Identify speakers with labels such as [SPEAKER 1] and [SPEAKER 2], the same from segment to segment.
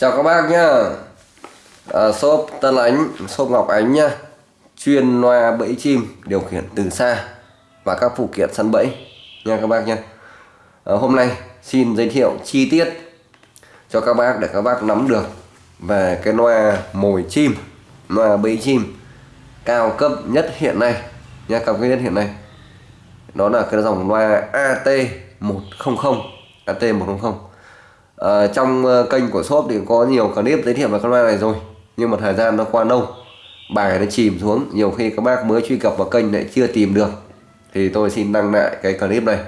[SPEAKER 1] Chào các bác nhá. À, Shop Tân Ánh, shop Ngọc Ánh nhá. Chuyên loa bẫy chim điều khiển từ xa Và các phụ kiện săn bẫy. Nha các bác nhá. À, Hôm nay xin giới thiệu chi tiết cho các bác để các bác nắm được về cái loa mồi chim loa bẫy chim cao cấp nhất hiện nay. Nha cao cấp nhất hiện nay. Đó là cái dòng loa AT100 AT100 à, trong ờ, kênh của shop thì có nhiều clip giới thiệu về con ma này rồi nhưng mà thời gian nó qua lâu. Bài nó chìm xuống nhiều khi các bác mới truy cập vào kênh lại chưa tìm được. Thì tôi xin đăng lại cái clip này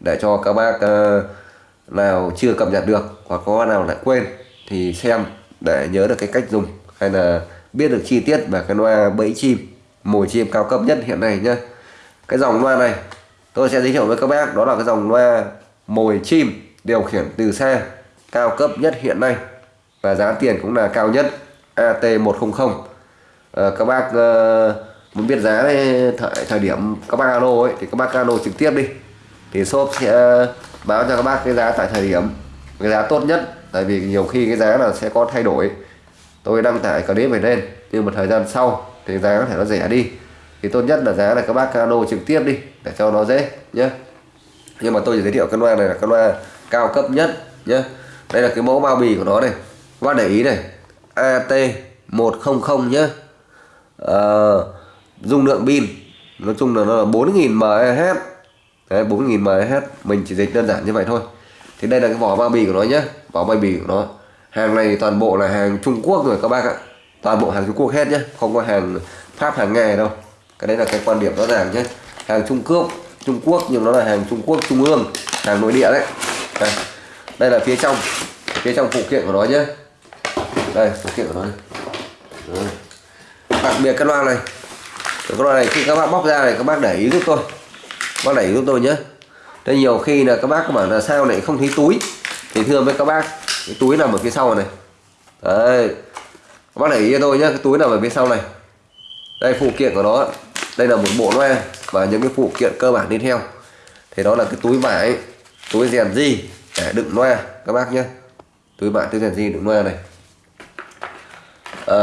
[SPEAKER 1] để cho các bác uh, nào chưa cập nhật được hoặc có nào lại quên thì xem để nhớ được cái cách dùng hay là biết được chi tiết về cái loa bẫy chim mồi chim cao cấp nhất hiện nay nhá. Cái dòng loa này tôi sẽ giới thiệu với các bác đó là cái dòng loa mồi chim điều khiển từ xa cao cấp nhất hiện nay và giá tiền cũng là cao nhất AT100 à, ờ, các bác uh, muốn biết giá thời, thời điểm các bác alo ấy thì các bác alo trực tiếp đi. Thì shop sẽ ờ, báo cho các bác cái giá tại thời điểm cái giá tốt nhất. Tại vì nhiều khi cái giá là sẽ có thay đổi. Tôi đăng tải clip về lên nhưng một thời gian sau thì giá có thể nó rẻ đi. Thì tốt nhất là giá là các bác cano trực tiếp đi để cho nó dễ nhé nhưng mà tôi chỉ giới thiệu cái loa này là cái loa cao cấp nhất nhé đây là cái mẫu bao bì của nó này. Các bác để ý này. AT 100 nhé à, dung lượng pin. Nói chung là nó là 4.000 mAh. Đấy 4.000 mAh. Mình chỉ dịch đơn giản như vậy thôi. Thì đây là cái vỏ bao bì của nó nhé vỏ bao bì của nó. Hàng này toàn bộ là hàng Trung Quốc rồi các bác ạ. Toàn bộ hàng Trung Quốc hết nhé không có hàng Pháp hàng nghề đâu. Cái đấy là cái quan điểm rõ ràng nhé hàng Trung Quốc Trung Quốc nhưng nó là hàng Trung Quốc Trung ương. Hàng nội địa đấy. Đây, đây là phía trong. Phía trong phụ kiện của nó nhé. Đây, phụ kiện của nó này. đặc biệt cái loa này. Cái loa này khi các bác bóc ra này, các bác để ý giúp tôi. Bác để ý giúp tôi nhé. Đây nhiều khi là các bác bảo là sao lại không thấy túi? Thì thưa với các bác, cái túi nằm ở phía sau này. Đấy. Các bác để ý cho tôi nhé, cái túi nằm ở phía sau này. Đây, phụ kiện của nó. Đây là một bộ loa và những cái phụ kiện cơ bản đi theo. Thì đó là cái túi vải, túi rèn gì để đựng loa các bác nhé. Túi bạn túi rèn gì đựng loa này. À,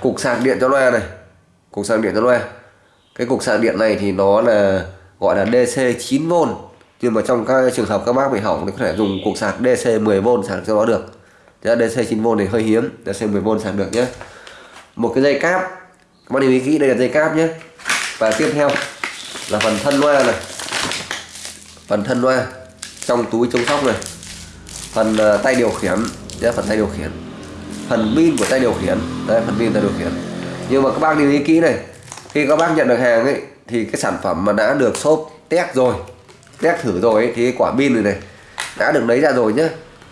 [SPEAKER 1] cục sạc điện cho loa này. Cục sạc điện cho loa cái cục sạc điện này thì nó là gọi là DC 9V nhưng mà trong các trường hợp các bác bị hỏng thì có thể dùng cục sạc DC 10V sạc cho nó được. Chứ DC 9V này hơi hiếm DC 10V sạc được nhé. Một cái dây cáp. Các bác lưu ý kỹ đây là dây cáp nhé. Và tiếp theo là phần thân loa này. Phần thân loa trong túi chống sóc này phần ờ, tay điều khiển. Nhé phần tay điều khiển. Phần pin của tay điều khiển. Đây phần pin tay điều khiển. Nhưng mà các bác lưu ý kỹ này. Khi các bác nhận được hàng ấy thì cái sản phẩm mà đã được xốp test rồi test thử rồi ấy, thì cái quả pin này này đã được lấy ra rồi nhá,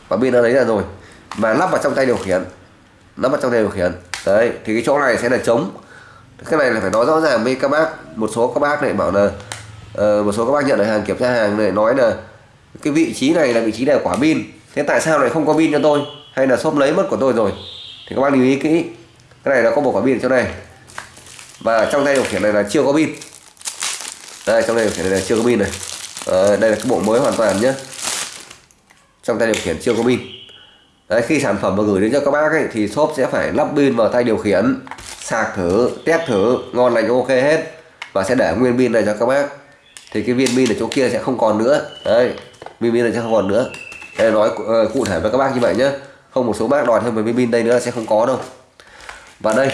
[SPEAKER 1] quả pin đã lấy ra rồi. Và lắp vào trong tay điều khiển. Lắp vào trong tay điều khiển. Đấy thì cái chỗ này sẽ là trống. Cái này là phải nói rõ ràng với các bác. Một số các bác này bảo là uh, một số các bác nhận được hàng kiểm tra hàng này nói là cái vị trí này là vị trí để quả pin thế tại sao lại không có pin cho tôi? Hay là shop lấy mất của tôi rồi? Thì các bác lưu ý kỹ. Cái này nó có một quả pin ở chỗ này và trong tay điều khiển này là chưa có pin. Đây trong tay điều khiển này là chưa có pin này. À, đây là cái bộ mới hoàn toàn nhé trong tay điều khiển chưa có pin. Đấy, khi sản phẩm mà gửi đến cho các bác ấy, thì shop sẽ phải lắp pin vào tay điều khiển. Sạc thử test thử ngon lành ok hết. Và sẽ để nguyên pin này cho các bác. Thì cái viên pin ở chỗ kia sẽ không còn nữa. Đấy viên pin này sẽ không còn nữa đây nói ờ, cụ thể với các bác như vậy nhé không một số bác đòi thêm về viên pin đây nữa là sẽ không có đâu. Và đây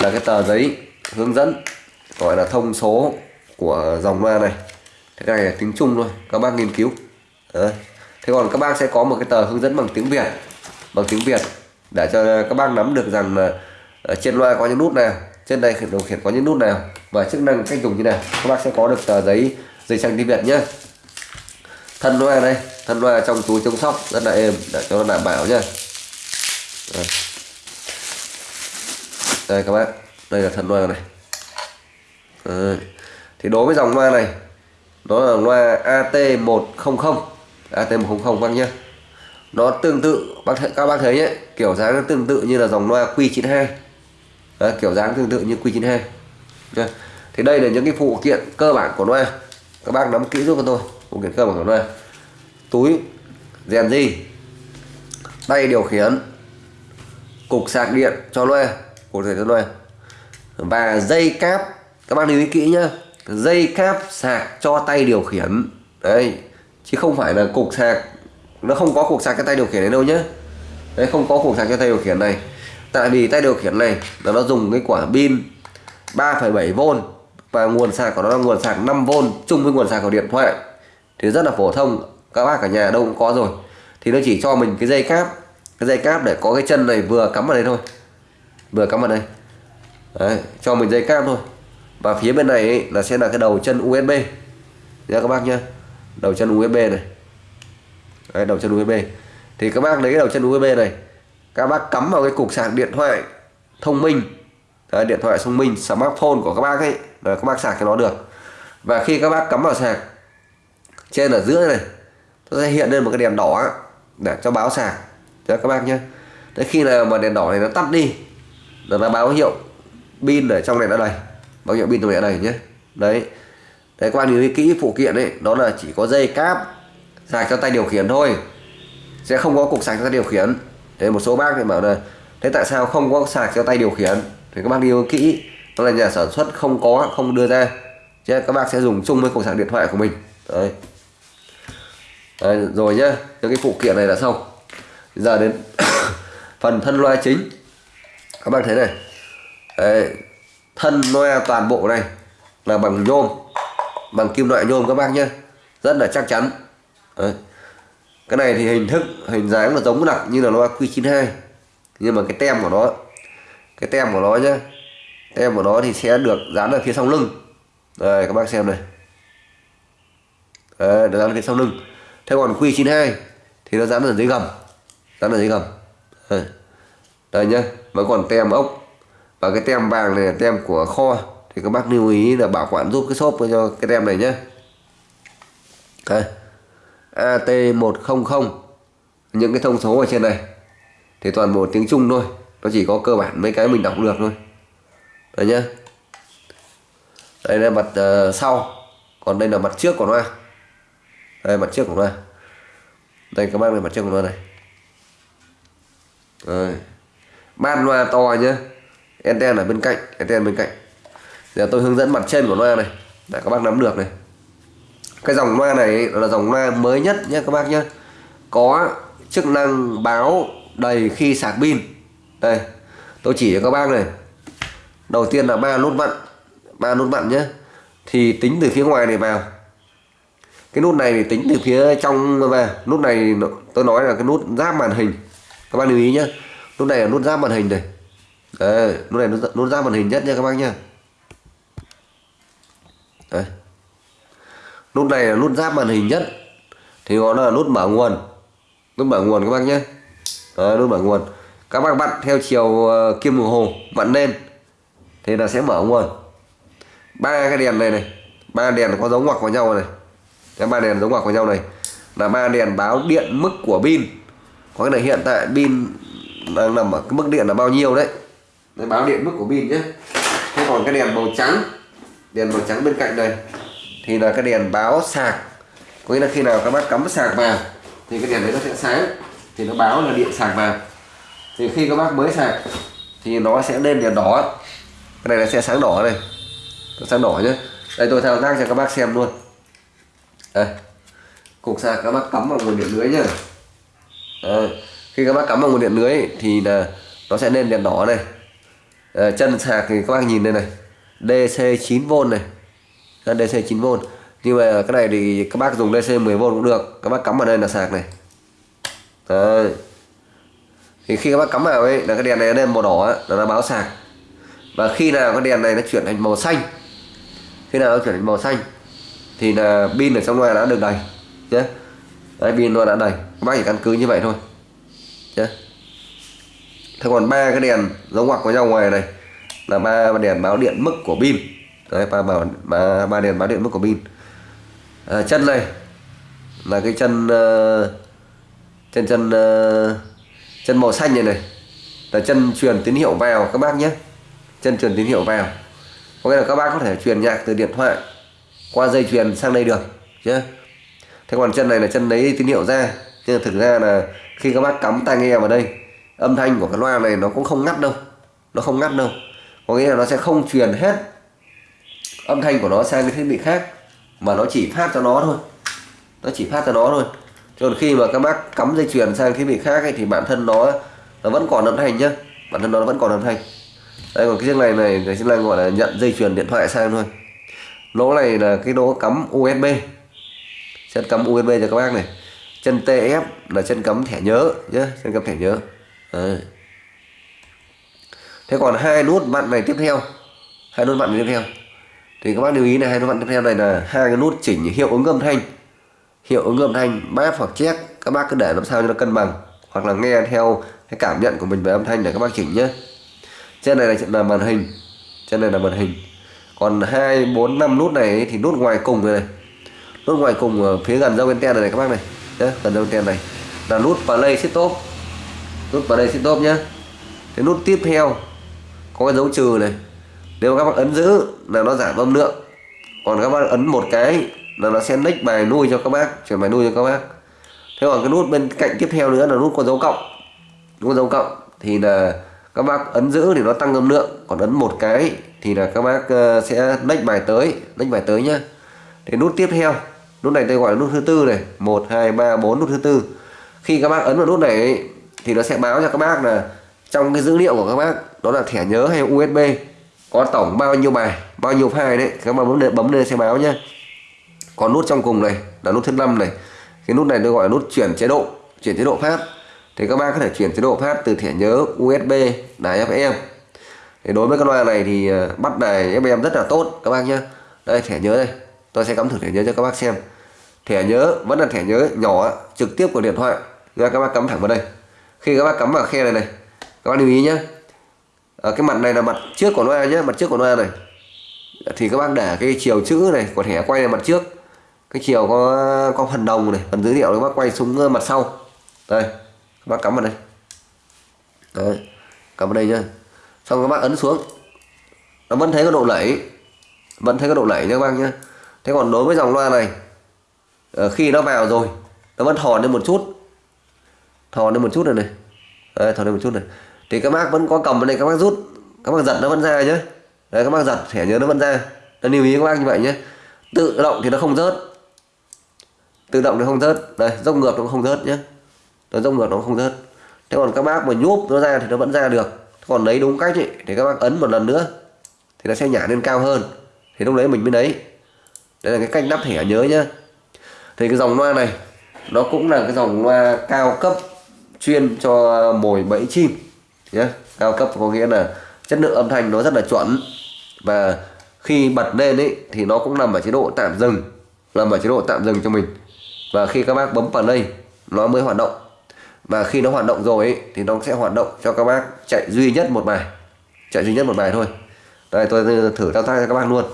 [SPEAKER 1] là cái tờ giấy hướng dẫn, gọi là thông số của dòng loa này. Cái này là tiếng Trung thôi, các bác nghiên cứu. Đấy. thế còn các bác sẽ có một cái tờ hướng dẫn bằng tiếng Việt, bằng tiếng Việt để cho các bác nắm được rằng là ở trên loa có những nút nào, trên đây điều khiển có những nút nào và chức năng cách dùng như nào. Các bác sẽ có được tờ giấy giấy trang tiếng Việt nhé thân loa đây. Thân loa trong túi chống sóc. Rất là êm. Để cho nó đảm bảo nhá. Đây. đây các bác. Đây là thân loa này. Đây. thì đối với dòng loa này nó là loa AT100 AT100 bác nhé nó tương tự bác các bác thấy nhé kiểu dáng nó tương tự như là dòng loa Q92 Đấy, kiểu dáng tương tự như Q92 Đấy. thì đây là những cái phụ kiện cơ bản của loa các bác nắm kỹ giúp cho tôi phụ kiện cơ bản của đây túi rèn di tay điều khiển. Cục sạc điện cho loe. Cục sạc cho loe. Và dây cáp. Các bạn lưu ý kỹ nhá. Dây cáp sạc cho tay điều khiển. Đấy. Chứ không phải là cục sạc. Nó không có cục sạc cho tay điều khiển này đâu nhá. Đấy không có cục sạc cho tay điều khiển này. Tại vì tay điều khiển này là nó dùng cái quả pin 3,7V và nguồn sạc của nó là nguồn sạc 5V chung với nguồn sạc của điện thoại thì rất là phổ thông các bác cả nhà đâu cũng có rồi. Thì nó chỉ cho mình cái dây cáp cái dây cáp để có cái chân này vừa cắm vào đây thôi. Vừa cắm vào đây. Đấy, cho mình dây cáp thôi. Và phía bên này ấy, là sẽ là cái đầu chân USB nha các bác nhá. Đầu chân USB này. Đấy, đầu chân USB thì các bác lấy cái đầu chân USB này các bác cắm vào cái cục sạc điện thoại thông minh. Đấy, điện thoại thông minh smartphone của các bác ấy là các bác sạc cho nó được. Và khi các bác cắm vào sạc trên ở giữa này nó sẽ hiện lên một cái đèn đỏ để cho báo sạc. Cho các bác nhé Đấy khi nào mà đèn đỏ này nó tắt đi là nó báo hiệu pin ở trong này đã đầy. Báo hiệu pin trong này đã đầy nhé đấy. Đấy quan bác kỹ phụ kiện ấy đó là chỉ có dây cáp sạc cho tay điều khiển thôi. Sẽ không có cục sạc cho tay điều khiển. Thế một số bác thì bảo là thế tại sao không có sạc cho tay điều khiển? Thì các bác lưu kỹ đó là nhà sản xuất không có không đưa ra. Chứ các bác sẽ dùng chung với cục sạc điện thoại của mình. Đấy, đấy rồi nhá. Những cái phụ kiện này là xong. Giờ đến phần thân loa chính. Các bạn thấy này. Đấy, thân loa toàn bộ này là bằng nhôm bằng kim loại nhôm các bác nhé rất là chắc chắn. Đấy. cái này thì hình thức hình dáng là giống đặc như là loa Q92. Nhưng mà cái tem của nó cái tem của nó nhé tem của nó thì sẽ được dán ở phía sau lưng. Đây các bác xem này. Đấy, được dán ở phía sau lưng thế còn Q92 thì nó dán ở dưới gầm dán ở dưới gầm. Đây, nhá vẫn còn tem ốc. Và cái tem vàng này là tem của kho. Thì các bác lưu ý là bảo quản giúp cái shop cho cái tem này nhé đây. AT100 những cái thông số ở trên này. Thì toàn bộ tiếng Trung thôi nó chỉ có cơ bản mấy cái mình đọc được thôi. Đấy nhá. Đây là mặt uh, sau còn đây là mặt trước của nó à đây, mặt trước của nó đây, các bác này, mặt trước của nó này. Đây. ban loa to nhá. Anten ở bên cạnh, anten bên cạnh. Giờ tôi hướng dẫn mặt trên của loa này, để các bác nắm được này. Cái dòng loa này là dòng loa mới nhất nhé các bác nhé có chức năng báo đầy khi sạc pin. Đây, tôi chỉ cho các bác này. Đầu tiên là ba nút vặn, ba nút vặn nhé thì tính từ phía ngoài này vào cái nút này thì tính từ phía trong về nút này tôi nói là cái nút giáp màn hình. Các bạn lưu ý nhé nút này là nút giáp màn hình này Đấy, nút này nút, nút giáp màn hình nhất nha các bác nhá. Đấy. nút này là nút giáp màn hình nhất thì nó là nút mở nguồn. Nút mở nguồn các bác nhé Đấy, nút mở nguồn. Các bác vặn theo chiều ờ, kim đồng hồ vặn lên thì là sẽ mở nguồn. Ba cái đèn này này ba đèn có giống ngoặc vào nhau này cái ba đèn giống ngoặc với nhau này. Là ba đèn báo điện mức của pin. Có cái này hiện tại pin đang nằm ở cái mức điện là bao nhiêu đấy? Đấy báo điện mức của pin nhé. Thế còn cái đèn màu trắng, đèn màu trắng bên cạnh đây, thì là cái đèn báo sạc. Có nghĩa là khi nào các bác cắm sạc vào, thì cái đèn đấy nó sẽ sáng. Thì nó báo là điện sạc vào. Thì khi các bác mới sạc, thì nó sẽ lên đèn đỏ. Cái này là sẽ sáng đỏ này sáng đỏ nhé. Đây, tôi thao tác cho các bác xem luôn đây. Cục sạc các bác cắm vào nguồn điện lưới nhá. Đây. khi các bác cắm vào nguồn điện lưới thì là nó sẽ lên đèn đỏ này. À, chân sạc thì các bác nhìn đây này. DC 9V này. DC 9V nhưng mà cái này thì các bác dùng DC 10V cũng được. Các bác cắm vào đây là sạc này. Đấy. thì khi các bác cắm vào ấy là cái đèn này lên màu đỏ ấy, là nó báo sạc. Và khi nào cái đèn này nó chuyển thành màu xanh khi nào nó chuyển thành màu xanh thì là pin ở trong loa đã được đầy nhé đấy pin loa đã đầy các bác chỉ căn cứ như vậy thôi nhé thế còn ba cái đèn giống ngoặc với nhau ngoài này là ba đèn báo điện mức của pin. Đấy ba bảo ba, ba đèn báo điện mức của pin. À, chân này là cái chân uh, chân chân uh, chân màu xanh này này. Là chân truyền tín hiệu vào các bác nhé. Chân truyền tín hiệu vào. Có nghĩa là các bác có thể truyền nhạc từ điện thoại qua dây truyền sang đây được chứ thế còn chân này là chân lấy tín hiệu ra nhưng thực ra là khi các bác cắm tai nghe vào đây âm thanh của cái loa này nó cũng không ngắt đâu nó không ngắt đâu. Có nghĩa là nó sẽ không truyền hết âm thanh của nó sang cái thiết bị khác mà nó chỉ phát cho nó thôi. Nó chỉ phát cho nó thôi. Còn khi mà các bác cắm dây chuyền sang thiết bị khác ấy, thì bản thân nó nó vẫn còn âm thanh nhá. Bản thân nó vẫn còn âm thanh. Đây còn cái chiếc này này cái chiếc này gọi là nhận dây chuyền điện thoại sang thôi lỗ này là cái lỗ cắm USB chân cắm USB cho các bác này. Chân TF là chân cắm thẻ nhớ nhé chân cắm thẻ nhớ. Đấy. thế còn hai nút vặn này tiếp theo hai nút vặn tiếp theo. Thì các bác lưu ý này hai nút vặn tiếp theo này là hai cái nút chỉnh hiệu ứng âm thanh. Hiệu ứng âm thanh bass hoặc check các bác cứ để làm sao cho nó cân bằng hoặc là nghe theo cái cảm nhận của mình về âm thanh để các bác chỉnh nhé trên này là, là màn hình trên này là màn hình còn hai bốn năm nút này thì nút ngoài cùng này, này. Nút ngoài cùng ở phía gần dâu anten này, này các bác này. Nhá, gần dâu anten này. Là nút play top. Nút play top nhá. Cái nút tiếp theo có cái dấu trừ này. Nếu các bác ấn giữ là nó giảm âm lượng. Còn các bác ấn một cái là nó sẽ nick bài nuôi cho các bác chuyển bài nuôi cho các bác. Thế còn cái nút bên cạnh tiếp theo nữa là nút có dấu cộng. Nút có dấu cộng thì là các bác ấn giữ thì nó tăng âm lượng. Còn ấn một cái thì là các bác ờ, sẽ lách bài tới lách bài tới nhá. Thì nút tiếp theo, nút này tôi gọi là nút thứ tư này. Một, hai, ba, bốn, nút thứ tư. Khi các bác ấn vào nút này thì nó sẽ báo cho các bác là trong cái dữ liệu của các bác, đó là thẻ nhớ hay USB có tổng bao nhiêu bài, bao nhiêu file đấy, các bác bấm lên bấm lên sẽ báo nhá. Còn nút trong cùng này, là nút thứ năm này. Cái nút này tôi gọi là nút chuyển chế độ, chuyển chế độ phát. Thì các bác có thể chuyển chế độ phát từ thẻ nhớ USB đài FM thì đối với cái loa này thì ờ, bắt bắt đài FM rất là tốt các bác nhé đây thẻ nhớ đây. Tôi sẽ cắm thử thẻ nhớ cho các bác xem. Thẻ nhớ vẫn là thẻ nhớ nhỏ trực tiếp của điện thoại. Ra các bác cắm thẳng vào đây. Khi các bác cắm vào khe này này các bác lưu ý nhé à, ờ, cái mặt này là mặt trước của loa nhé mặt trước của loa này. Thì các bác để cái chiều chữ này của thẻ quay là mặt trước. Cái chiều có có phần đồng này phần dữ liệu các bác quay xuống mặt sau. Đây các bác cắm vào đây. Đấy cắm vào đây nhá xong các bác ấn xuống. Nó vẫn thấy có độ lẩy. Vẫn thấy có độ lẩy nha các bác nhé thế còn đối với dòng loa này ờ, khi nó vào rồi nó vẫn thò lên một chút. Thò lên một chút này này. Đây, thò lên một chút này. Thì các bác vẫn có cầm vào đây các bác rút. Các bác giật nó vẫn ra nhé đấy các bác giật thẻ nhớ nó vẫn ra. Nó lưu ý các bác như vậy nhé tự động thì nó không rớt. Tự động nó không rớt. Đây dốc ngược nó không rớt nhé nó dốc ngược nó không rớt. Thế còn các bác mà nhúp nó ra thì nó vẫn ra được còn lấy đúng cách ấy, thì các bác ấn một lần nữa thì nó sẽ nhả lên cao hơn. Thì lúc đấy mình mới lấy. Đây là cái cách đắp thẻ nhớ nhá. Thì cái dòng loa này nó cũng là cái dòng loa cao cấp chuyên cho mồi bẫy chim nhé cao cấp có nghĩa là chất lượng âm thanh nó rất là chuẩn. Và khi bật lên ấy thì nó cũng nằm ở chế độ tạm dừng nằm ở chế độ tạm dừng cho mình. Và khi các bác bấm play nó mới hoạt động và khi nó hoạt động rồi ấy, thì nó sẽ hoạt động cho các bác chạy duy nhất một bài. Chạy duy nhất một bài thôi. Đây tôi thử thao tác cho các bác luôn.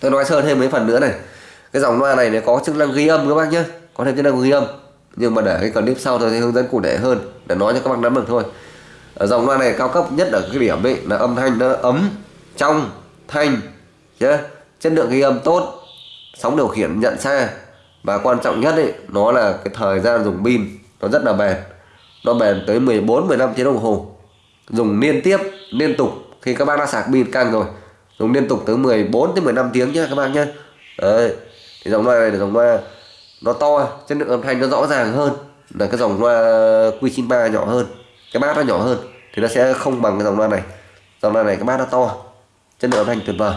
[SPEAKER 1] Tôi nói sơ thêm mấy phần nữa này. Cái dòng loa này nó có chức năng ghi âm các bác nhé. Có thêm chức năng ghi âm. Nhưng mà để cái clip sau tôi sẽ hướng dẫn cụ thể hơn để nói cho các bác nắm được thôi. Ở dòng loa này cao cấp nhất ở cái điểm ấy là âm thanh nó ấm trong thanh nhé chất lượng ghi âm tốt sóng điều khiển nhận xa. Và quan trọng nhất ấy nó là cái thời gian dùng pin nó rất là bền. Nó bền tới 14 15 tiếng đồng hồ. Dùng liên tiếp, liên tục. Khi các bác đã sạc pin căng rồi, dùng liên tục tới 14 tới 15 tiếng nhé các bác nhé đấy thì dòng loa này là dòng loa nó to, chất lượng âm thanh nó rõ ràng hơn. Là cái dòng loa Q93 nhỏ hơn, cái bát nó nhỏ hơn. Thì nó sẽ không bằng cái dòng loa này. Dòng loa này, cái bát nó to, chất lượng âm thanh tuyệt vời.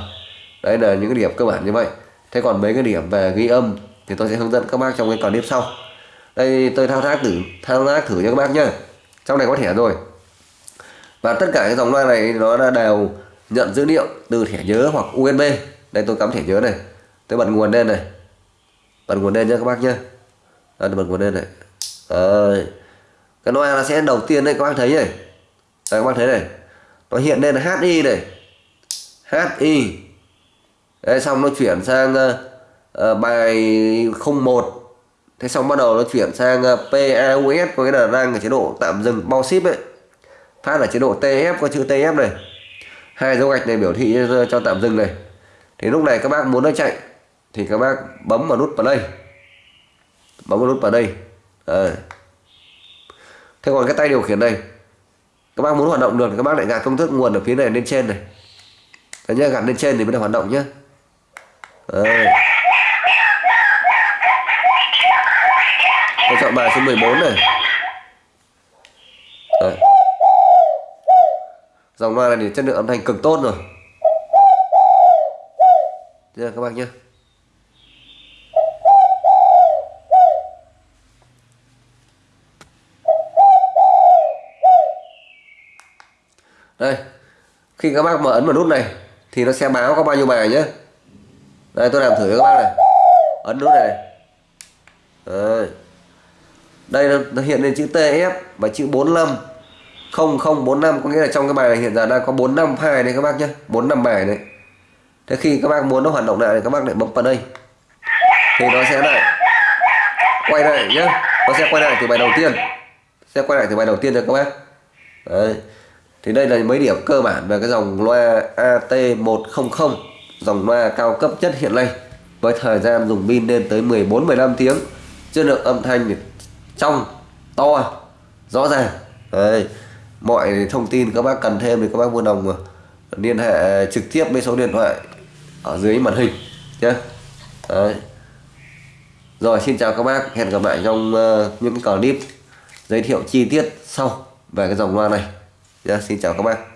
[SPEAKER 1] Đấy là những cái điểm cơ bản như vậy. Thế còn mấy cái điểm về ghi âm thì tôi sẽ hướng dẫn các bác trong cái clip sau đây tôi thao tác thử thao tác thử cho các bác nhá. Trong này có thẻ rồi. Và tất cả cái dòng loa này nó là đều nhận dữ liệu từ thẻ nhớ hoặc USB đây tôi cắm thẻ nhớ này. Tôi bật nguồn lên này. Bật nguồn lên nhé các bác nhé à, bật nguồn lên này. À, cái loa nó sẽ đầu tiên đây các bác thấy này. Đây, các bác thấy này. Nó hiện lên là HI này. HI Đấy, xong nó chuyển sang uh, bài 01 thế xong bắt đầu nó chuyển sang ờ, PAUS có nghĩa là đang ở chế độ tạm dừng bao ship ấy. Phát là chế độ TF có chữ TF này. Hai dấu gạch này biểu thị cho, tạm dừng này. Thì lúc này các bác muốn nó chạy thì các bác bấm vào nút play bấm vào nút play đây. Thế còn cái tay điều khiển này các bác muốn hoạt động được thì các bác lại gạt công thức nguồn ở phía này lên trên này. Đấy nhá gạt lên trên thì mới được hoạt động nhá. Đấy. Chọn bài số 14 này. Đấy. dòng loa này thì chất lượng âm thanh cực tốt rồi. Thế các bác nhé đây khi các bác mở ấn vào nút này thì nó sẽ báo có bao nhiêu bài nhé đây tôi làm thử cho các bác này. Ấn nút này, Đấy đây nó hiện lên chữ TF và chữ 45 0045 có nghĩa là trong cái bài này hiện giờ đang có 452 đấy các bác nhé 45 bài này thế khi các bác muốn nó hoạt động lại thì các bác lại bấm vào đây. Thì nó sẽ lại quay lại nhé nó sẽ quay lại từ bài đầu tiên. Sẽ quay lại từ bài đầu tiên cho các bác. Đấy. Thì đây là mấy điểm cơ bản về cái dòng loa AT100 dòng loa cao cấp nhất hiện nay. Với thời gian dùng pin lên tới 14-15 tiếng, chất lượng âm thanh thì trong to rõ ràng Đấy. mọi thông tin các bác cần thêm thì các bác vui lòng liên hệ trực tiếp với số điện thoại ở dưới màn hình nhé Đấy. rồi, xin chào các bác hẹn gặp lại trong ờ, những clip giới thiệu chi tiết sau về cái dòng loa này nhé. xin chào các bác